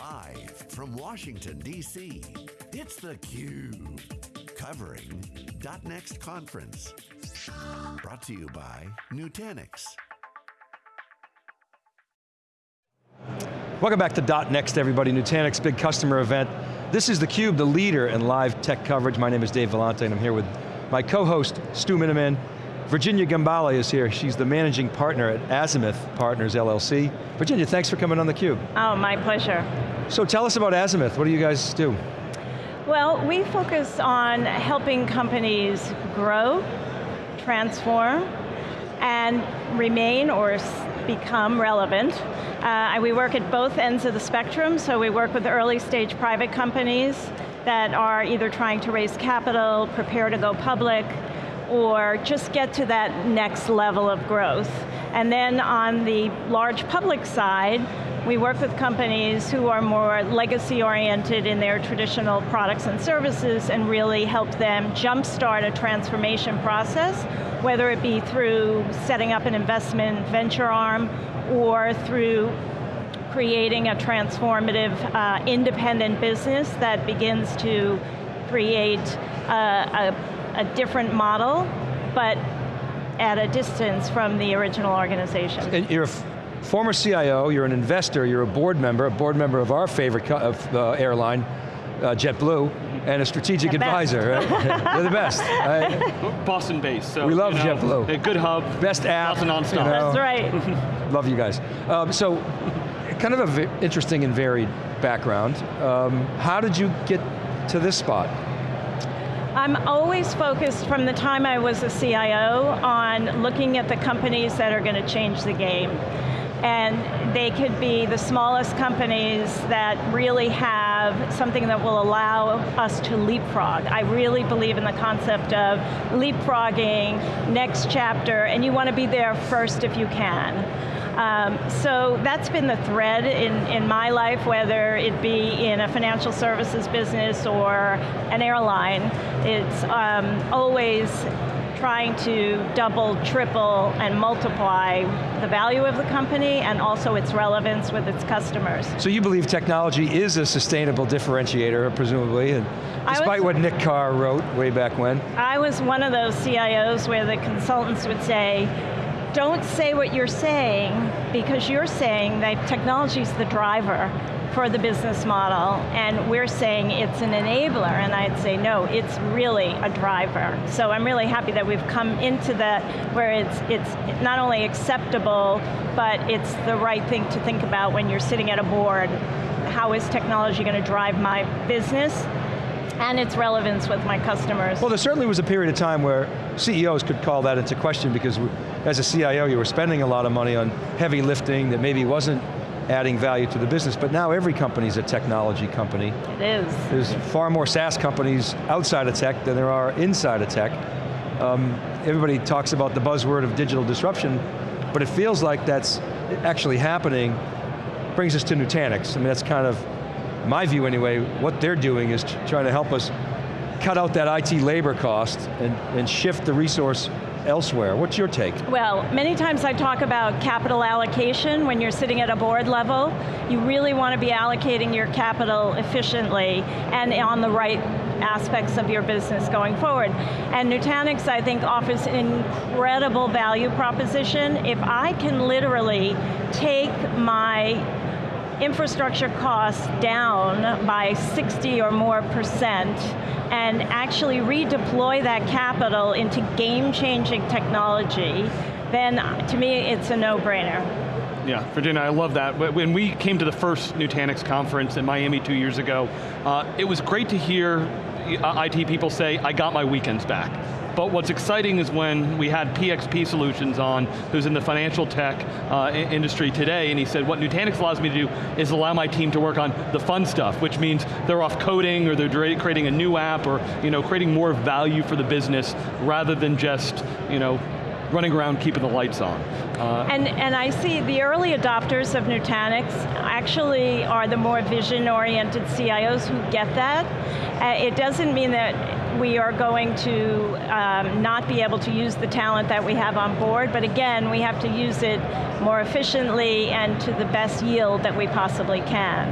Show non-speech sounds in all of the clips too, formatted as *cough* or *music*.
Live from Washington, D.C., it's theCUBE. Covering .next conference. Brought to you by Nutanix. Welcome back to .next everybody, Nutanix big customer event. This is theCUBE, the leader in live tech coverage. My name is Dave Vellante and I'm here with my co-host, Stu Miniman. Virginia Gambale is here. She's the managing partner at Azimuth Partners LLC. Virginia, thanks for coming on theCUBE. Oh, my pleasure. So tell us about Azimuth, what do you guys do? Well, we focus on helping companies grow, transform, and remain or become relevant. Uh, we work at both ends of the spectrum, so we work with early stage private companies that are either trying to raise capital, prepare to go public, or just get to that next level of growth. And then on the large public side, we work with companies who are more legacy oriented in their traditional products and services and really help them jumpstart a transformation process, whether it be through setting up an investment venture arm or through creating a transformative uh, independent business that begins to create uh, a a different model, but at a distance from the original organization. And you're a former CIO, you're an investor, you're a board member, a board member of our favorite of, uh, airline, uh, JetBlue, and a strategic the advisor, right? *laughs* You're the best, right? Boston based, so. We love you know, JetBlue. A good hub. Best app. Lots of nonstop. You know. That's right. *laughs* love you guys. Um, so, kind of an interesting and varied background. Um, how did you get to this spot? I'm always focused from the time I was a CIO on looking at the companies that are going to change the game. And they could be the smallest companies that really have something that will allow us to leapfrog. I really believe in the concept of leapfrogging, next chapter, and you want to be there first if you can. Um, so that's been the thread in, in my life, whether it be in a financial services business or an airline. It's um, always trying to double, triple, and multiply the value of the company and also its relevance with its customers. So you believe technology is a sustainable differentiator, presumably, and despite was, what Nick Carr wrote way back when? I was one of those CIOs where the consultants would say, don't say what you're saying because you're saying that technology is the driver for the business model and we're saying it's an enabler and I'd say no, it's really a driver. So I'm really happy that we've come into that where it's, it's not only acceptable, but it's the right thing to think about when you're sitting at a board. How is technology going to drive my business? And its relevance with my customers. Well, there certainly was a period of time where CEOs could call that into question because as a CIO, you were spending a lot of money on heavy lifting that maybe wasn't adding value to the business, but now every company is a technology company. It is. There's far more SaaS companies outside of tech than there are inside of tech. Um, everybody talks about the buzzword of digital disruption, but it feels like that's actually happening. Brings us to Nutanix. I mean, that's kind of my view anyway, what they're doing is trying to help us cut out that IT labor cost and, and shift the resource elsewhere. What's your take? Well, many times I talk about capital allocation when you're sitting at a board level. You really want to be allocating your capital efficiently and on the right aspects of your business going forward. And Nutanix, I think, offers an incredible value proposition. If I can literally take my infrastructure costs down by 60 or more percent and actually redeploy that capital into game-changing technology, then to me it's a no-brainer. Yeah, Virginia, I love that. When we came to the first Nutanix conference in Miami two years ago, uh, it was great to hear IT people say, I got my weekends back. But what's exciting is when we had PXP Solutions on, who's in the financial tech uh, industry today, and he said, what Nutanix allows me to do is allow my team to work on the fun stuff, which means they're off coding, or they're creating a new app, or you know, creating more value for the business, rather than just you know, running around keeping the lights on. Uh, and, and I see the early adopters of Nutanix actually are the more vision-oriented CIOs who get that. Uh, it doesn't mean that we are going to um, not be able to use the talent that we have on board, but again, we have to use it more efficiently and to the best yield that we possibly can.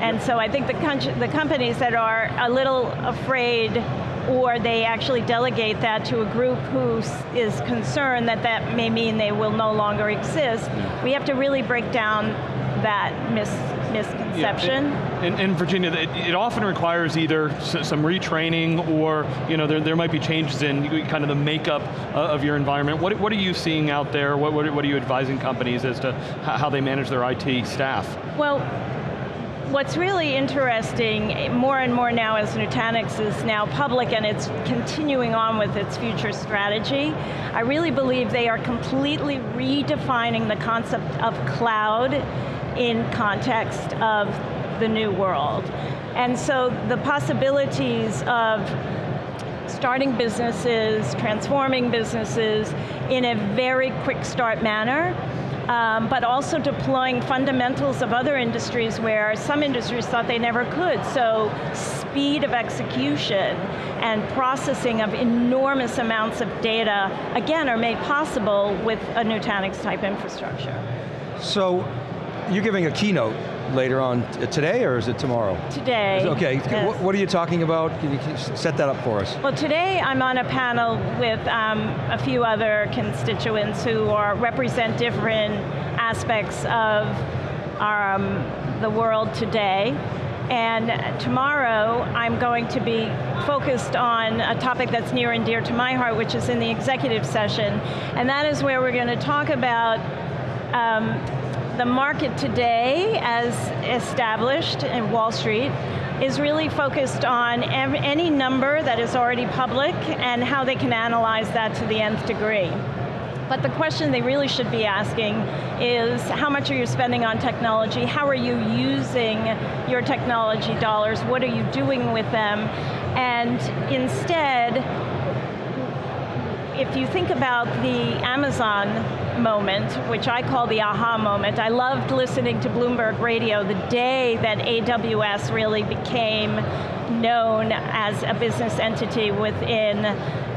And so I think the, the companies that are a little afraid or they actually delegate that to a group who is concerned that that may mean they will no longer exist. We have to really break down that mis misconception. Yeah. And, and, Virginia, it, it, often requires either some retraining or you know, there, there might be changes in kind of the makeup uh, of your environment. What, what are you seeing out there? What, what, what are you advising companies as to how they manage their IT staff? Well, what's really interesting, more and more now as Nutanix is now public and it's continuing on with its future strategy, I really believe they are completely redefining the concept of cloud in context of the new world. And so the possibilities of starting businesses, transforming businesses in a very quick start manner um, but also deploying fundamentals of other industries where some industries thought they never could. So speed of execution and processing of enormous amounts of data, again, are made possible with a Nutanix type infrastructure. So, you're giving a keynote later on today or is it tomorrow? Today. Okay, yes. what are you talking about? Can you set that up for us? Well today I'm on a panel with um, a few other constituents who are, represent different aspects of our, um, the world today. And tomorrow, I'm going to be focused on a topic that's near and dear to my heart, which is in the executive session. And that is where we're going to talk about um, the market today, as established in Wall Street, is really focused on any number that is already public and how they can analyze that to the nth degree. But the question they really should be asking is how much are you spending on technology? How are you using your technology dollars? What are you doing with them? And instead, if you think about the Amazon moment, which I call the aha moment, I loved listening to Bloomberg Radio the day that AWS really became known as a business entity within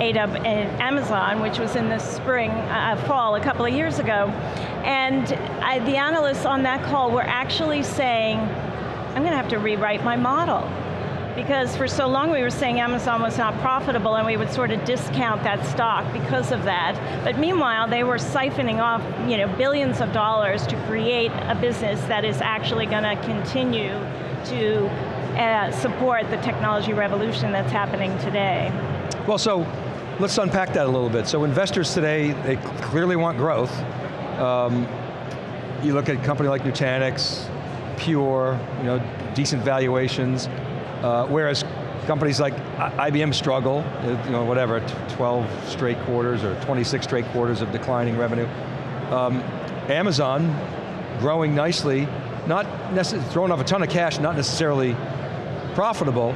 Amazon, which was in the spring, uh, fall, a couple of years ago. And I, the analysts on that call were actually saying, I'm going to have to rewrite my model because for so long we were saying Amazon was not profitable and we would sort of discount that stock because of that. But meanwhile, they were siphoning off you know, billions of dollars to create a business that is actually going to continue to uh, support the technology revolution that's happening today. Well, so let's unpack that a little bit. So investors today, they clearly want growth. Um, you look at a company like Nutanix, Pure, you know, decent valuations. Uh, whereas companies like IBM struggle, you know, whatever, 12 straight quarters or 26 straight quarters of declining revenue. Um, Amazon, growing nicely, not throwing off a ton of cash, not necessarily profitable.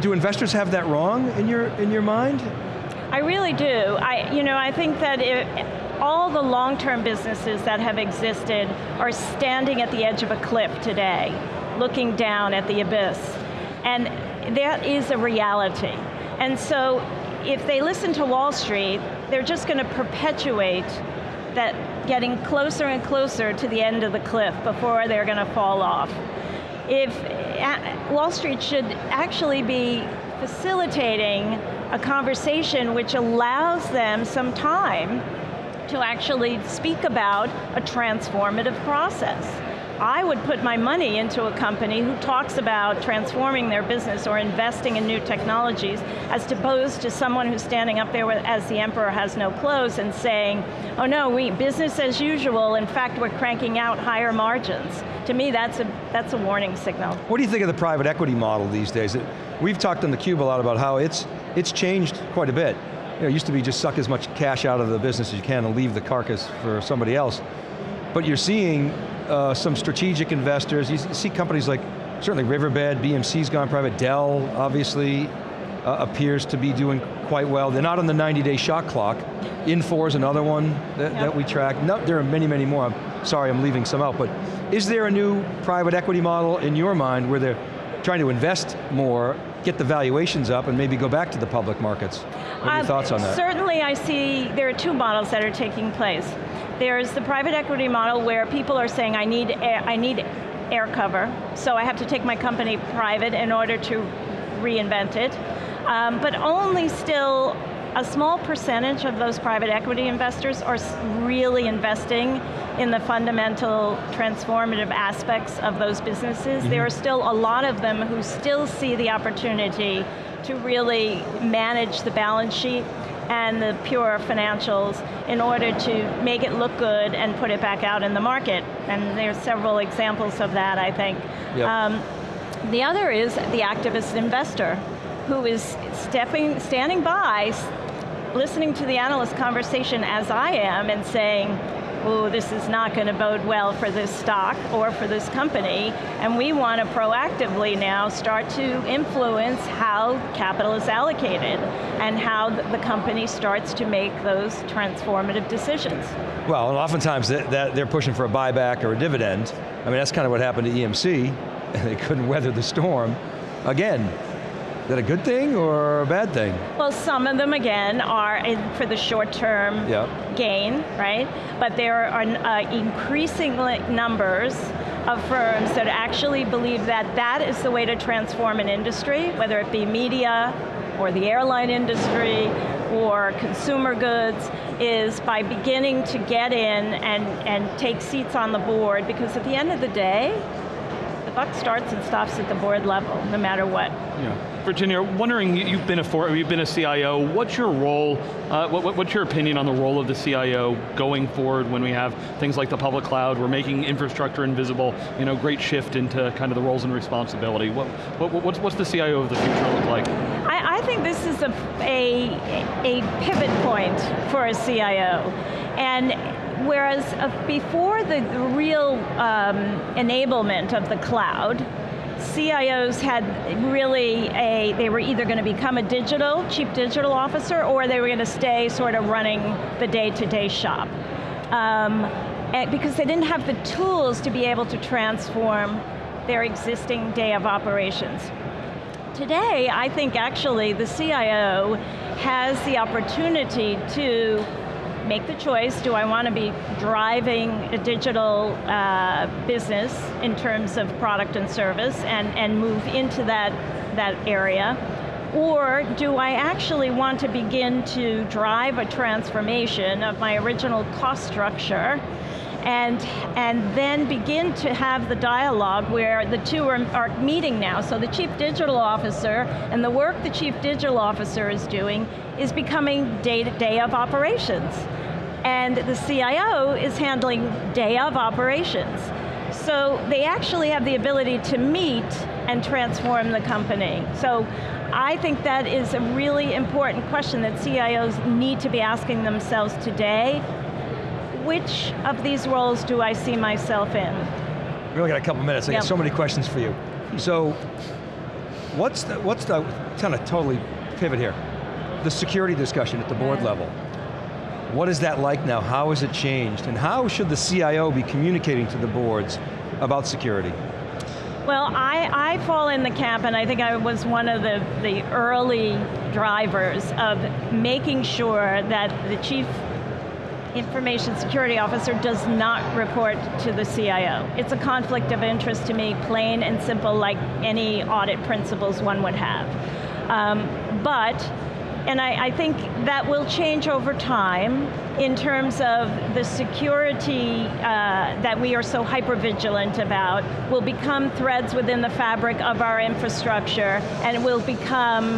Do investors have that wrong in your, in your mind? I really do. I, you know, I think that it, all the long-term businesses that have existed are standing at the edge of a cliff today looking down at the abyss. And that is a reality. And so if they listen to Wall Street, they're just going to perpetuate that getting closer and closer to the end of the cliff before they're going to fall off. If Wall Street should actually be facilitating a conversation which allows them some time to actually speak about a transformative process. I would put my money into a company who talks about transforming their business or investing in new technologies as opposed to someone who's standing up there as the emperor has no clothes and saying, oh no, we business as usual, in fact we're cranking out higher margins. To me that's a, that's a warning signal. What do you think of the private equity model these days? We've talked on theCUBE a lot about how it's, it's changed quite a bit. You know, it used to be just suck as much cash out of the business as you can and leave the carcass for somebody else. But you're seeing uh, some strategic investors. You see companies like, certainly Riverbed, BMC's gone private, Dell obviously uh, appears to be doing quite well. They're not on the 90-day shot clock. Infor is another one that, yep. that we track. No, there are many, many more. I'm sorry, I'm leaving some out, but is there a new private equity model in your mind where they're trying to invest more, get the valuations up, and maybe go back to the public markets? What are your um, thoughts on that? Certainly I see, there are two models that are taking place. There's the private equity model where people are saying, I need, I need air cover, so I have to take my company private in order to reinvent it. Um, but only still a small percentage of those private equity investors are really investing in the fundamental transformative aspects of those businesses. Mm -hmm. There are still a lot of them who still see the opportunity to really manage the balance sheet and the pure financials in order to make it look good and put it back out in the market. And there's several examples of that, I think. Yep. Um, the other is the activist investor who is stepping, standing by, listening to the analyst conversation as I am and saying, oh, this is not going to bode well for this stock or for this company, and we want to proactively now start to influence how capital is allocated and how the company starts to make those transformative decisions. Well, and oftentimes they're pushing for a buyback or a dividend. I mean, that's kind of what happened to EMC, *laughs* they couldn't weather the storm. Again, is that a good thing or a bad thing? Well, some of them, again, are for the short term yep. gain, right? But there are uh, increasing numbers of firms that actually believe that that is the way to transform an industry, whether it be media, or the airline industry, or consumer goods, is by beginning to get in and, and take seats on the board, because at the end of the day, buck starts and stops at the board level, no matter what. Yeah. Virginia, wondering, you've been a, for, you've been a CIO, what's your role, uh, what, what's your opinion on the role of the CIO going forward when we have things like the public cloud, we're making infrastructure invisible, you know, great shift into kind of the roles and responsibility. What, what, what's, what's the CIO of the future look like? I, I think this is a, a, a pivot point for a CIO. And whereas uh, before the real um, enablement of the cloud, CIOs had really a, they were either going to become a digital, chief digital officer, or they were going to stay sort of running the day-to-day -day shop. Um, because they didn't have the tools to be able to transform their existing day of operations. Today, I think actually the CIO has the opportunity to make the choice, do I want to be driving a digital uh, business in terms of product and service and, and move into that, that area, or do I actually want to begin to drive a transformation of my original cost structure and, and then begin to have the dialogue where the two are, are meeting now. So the chief digital officer and the work the chief digital officer is doing is becoming day-to-day -day of operations. And the CIO is handling day of operations. So they actually have the ability to meet and transform the company. So I think that is a really important question that CIOs need to be asking themselves today which of these roles do I see myself in? We only got a couple minutes, I yep. got so many questions for you. So, what's the, what's the, kind of totally pivot here, the security discussion at the board yeah. level. What is that like now? How has it changed? And how should the CIO be communicating to the boards about security? Well, I, I fall in the camp, and I think I was one of the, the early drivers of making sure that the chief information security officer does not report to the CIO. It's a conflict of interest to me, plain and simple, like any audit principles one would have. Um, but, and I, I think that will change over time in terms of the security uh, that we are so hyper-vigilant about will become threads within the fabric of our infrastructure and will become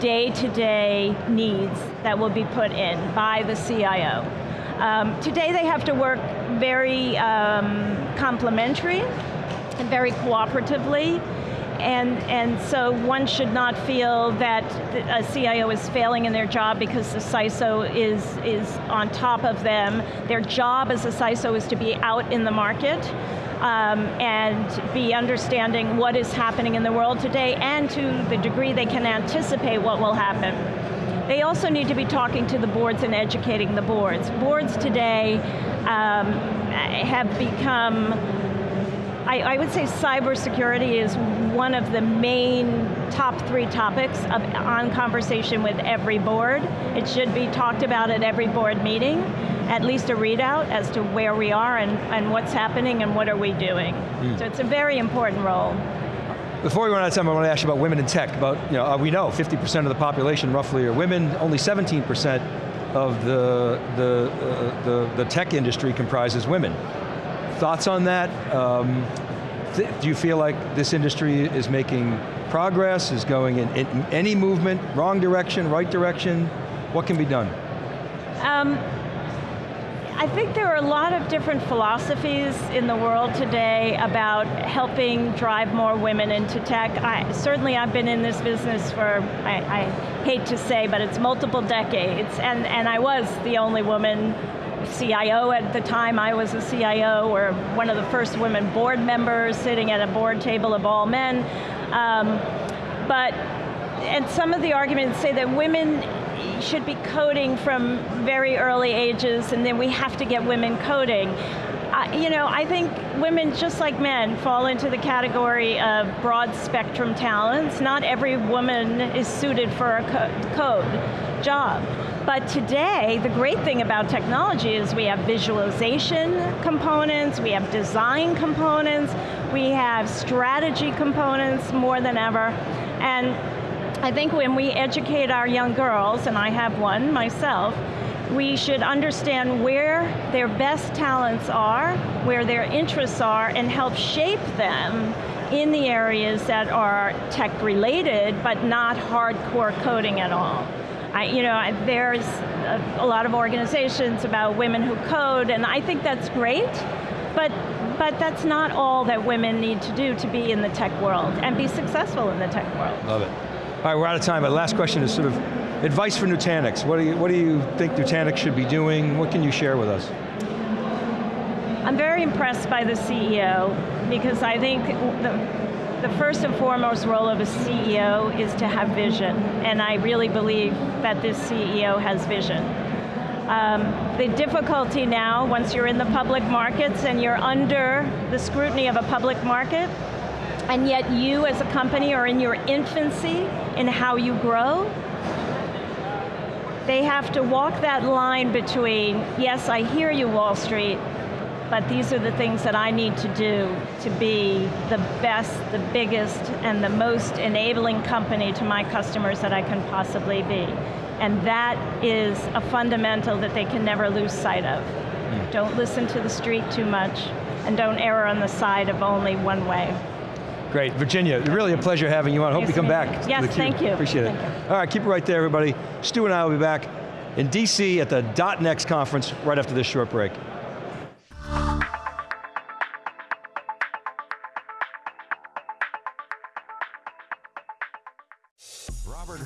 day-to-day -day needs that will be put in by the CIO. Um, today they have to work very um, complementary and very cooperatively and, and so one should not feel that a CIO is failing in their job because the CISO is, is on top of them. Their job as a CISO is to be out in the market um, and be understanding what is happening in the world today and to the degree they can anticipate what will happen. They also need to be talking to the boards and educating the boards. Boards today um, have become, I, I, would say cybersecurity is one of the main top three topics of, on conversation with every board. It should be talked about at every board meeting. at least a readout as to where we are and, and what's happening and what are we doing. Mm. So it's a very important role. Before we run out of time, I want to ask you about women in tech. About, you know, uh, we know 50% of the population roughly are women, only 17% of the, the, uh, the, the, tech industry comprises women. Thoughts on that? Um, do you feel like this industry is making progress, is going in, in, any movement, wrong direction, right direction? What can be done? Um, I think there are a lot of different philosophies in the world today about helping drive more women into tech. I, certainly I've been in this business for, I, I hate to say, but it's multiple decades, and, and I was the only woman CIO at the time I was a CIO, or one of the first women board members sitting at a board table of all men. Um, but, and some of the arguments say that women should be coding from very early ages and then we have to get women coding. Uh, you know, I think women, just like men, fall into the category of broad spectrum talents. Not every woman is suited for a co code job. But today, the great thing about technology is we have visualization components, we have design components, we have strategy components more than ever. And I think when we educate our young girls, and I have one myself, we should understand where their best talents are, where their interests are, and help shape them in the areas that are tech related, but not hardcore coding at all. I, you know, there's a, a lot of organizations about women who code, and I think that's great, but but that's not all that women need to do to be in the tech world and be successful in the tech world. Love it. All right, we're out of time, but last question is sort of advice for Nutanix. What do you, what do you think Nutanix should be doing? What can you share with us? I'm very impressed by the CEO because I think the, the first and foremost role of a CEO is to have vision, and I really believe that this CEO has vision. Um, the difficulty now, once you're in the public markets and you're under the scrutiny of a public market, and yet you as a company are in your infancy in how you grow, they have to walk that line between, yes, I hear you, Wall Street, but these are the things that I need to do to be the best, the biggest, and the most enabling company to my customers that I can possibly be. And that is a fundamental that they can never lose sight of. Mm. Don't listen to the street too much, and don't err on the side of only one way. Great, Virginia, really a pleasure having you on. Hope nice you come back. Yes, thank you. Appreciate thank it. You. All right, keep it right there, everybody. Stu and I will be back in DC at the .next conference right after this short break.